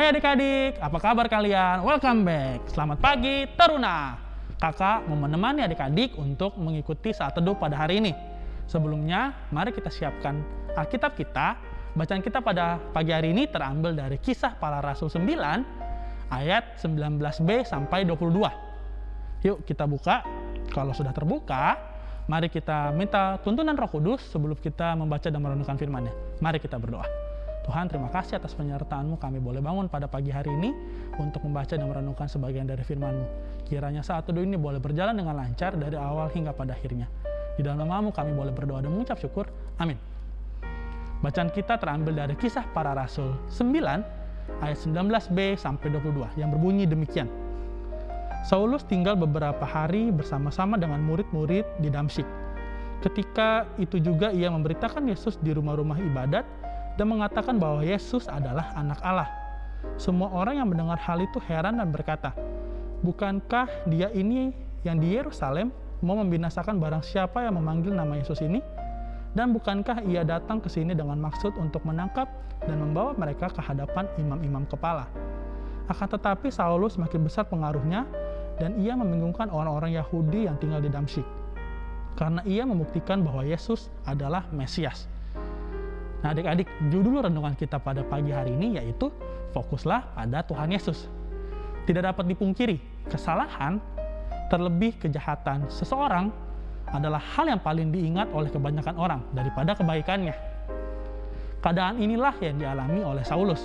Hai adik-adik, apa kabar kalian? Welcome back. Selamat pagi, Teruna. Kakak mau menemani adik-adik untuk mengikuti saat teduh pada hari ini. Sebelumnya, mari kita siapkan Alkitab kita. Bacaan kita pada pagi hari ini terambil dari kisah para rasul 9 ayat 19b sampai 22. Yuk kita buka. Kalau sudah terbuka, mari kita minta tuntunan Roh Kudus sebelum kita membaca dan merenungkan firman-Nya. Mari kita berdoa. Tuhan terima kasih atas penyertaan-Mu kami boleh bangun pada pagi hari ini untuk membaca dan merenungkan sebagian dari firman-Mu. Kiranya saat teduh ini boleh berjalan dengan lancar dari awal hingga pada akhirnya. Di dalam namamu kami boleh berdoa dan mengucap syukur. Amin. Bacaan kita terambil dari kisah para rasul 9 ayat 19b sampai 22 yang berbunyi demikian. Saulus tinggal beberapa hari bersama-sama dengan murid-murid di Damsyik. Ketika itu juga ia memberitakan Yesus di rumah-rumah ibadat dan mengatakan bahwa Yesus adalah anak Allah. Semua orang yang mendengar hal itu heran dan berkata, Bukankah dia ini yang di Yerusalem mau membinasakan barang siapa yang memanggil nama Yesus ini? Dan bukankah ia datang ke sini dengan maksud untuk menangkap dan membawa mereka ke hadapan imam-imam kepala? Akan tetapi Saulus makin besar pengaruhnya dan ia membingungkan orang-orang Yahudi yang tinggal di Damsyik. Karena ia membuktikan bahwa Yesus adalah Mesias. Nah adik-adik, judul renungan kita pada pagi hari ini yaitu fokuslah pada Tuhan Yesus. Tidak dapat dipungkiri, kesalahan, terlebih kejahatan seseorang adalah hal yang paling diingat oleh kebanyakan orang daripada kebaikannya. Keadaan inilah yang dialami oleh Saulus.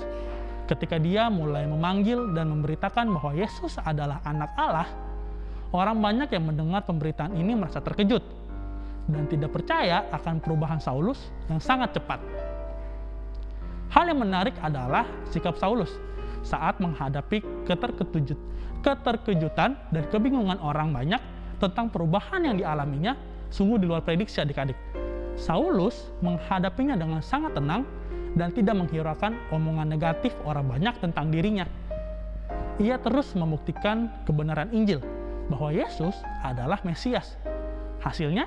Ketika dia mulai memanggil dan memberitakan bahwa Yesus adalah anak Allah, orang banyak yang mendengar pemberitaan ini merasa terkejut dan tidak percaya akan perubahan Saulus yang sangat cepat. Hal yang menarik adalah sikap Saulus saat menghadapi keterkejut, keterkejutan dan kebingungan orang banyak tentang perubahan yang dialaminya sungguh di luar prediksi adik-adik. Saulus menghadapinya dengan sangat tenang dan tidak menghiraukan omongan negatif orang banyak tentang dirinya. Ia terus membuktikan kebenaran Injil bahwa Yesus adalah Mesias. Hasilnya,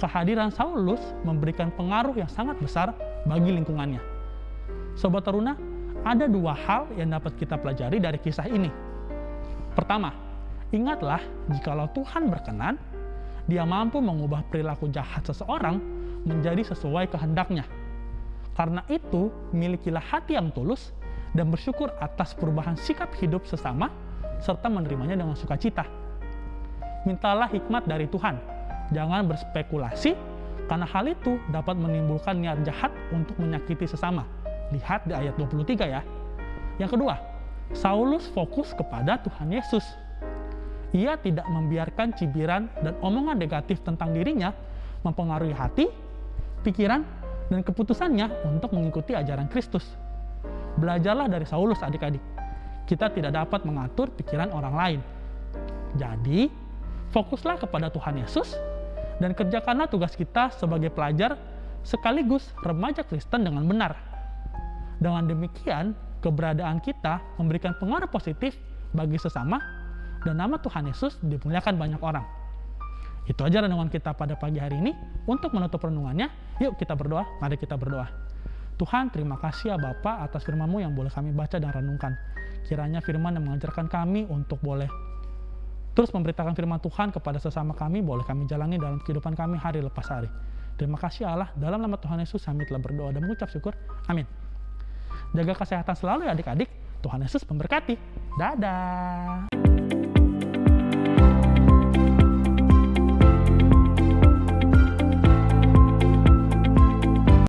kehadiran Saulus memberikan pengaruh yang sangat besar bagi lingkungannya. Sobat Teruna, ada dua hal yang dapat kita pelajari dari kisah ini. Pertama, ingatlah jikalau Tuhan berkenan, dia mampu mengubah perilaku jahat seseorang menjadi sesuai kehendaknya. Karena itu, milikilah hati yang tulus dan bersyukur atas perubahan sikap hidup sesama serta menerimanya dengan sukacita. Mintalah hikmat dari Tuhan. Jangan berspekulasi karena hal itu dapat menimbulkan niat jahat untuk menyakiti sesama Lihat di ayat 23 ya. Yang kedua, Saulus fokus kepada Tuhan Yesus. Ia tidak membiarkan cibiran dan omongan negatif tentang dirinya mempengaruhi hati, pikiran, dan keputusannya untuk mengikuti ajaran Kristus. Belajarlah dari Saulus adik-adik. Kita tidak dapat mengatur pikiran orang lain. Jadi, fokuslah kepada Tuhan Yesus dan kerjakanlah tugas kita sebagai pelajar sekaligus remaja Kristen dengan benar. Dengan demikian, keberadaan kita memberikan pengaruh positif bagi sesama dan nama Tuhan Yesus dimuliakan banyak orang. Itu aja renungan kita pada pagi hari ini. Untuk menutup renungannya, yuk kita berdoa. Mari kita berdoa. Tuhan, terima kasih ya Bapak atas firman-Mu yang boleh kami baca dan renungkan. Kiranya firman yang mengajarkan kami untuk boleh terus memberitakan firman Tuhan kepada sesama kami, boleh kami jalani dalam kehidupan kami hari lepas hari. Terima kasih Allah, dalam nama Tuhan Yesus kami telah berdoa dan mengucap syukur. Amin. Jaga kesehatan selalu ya adik-adik. Tuhan Yesus memberkati. Dadah.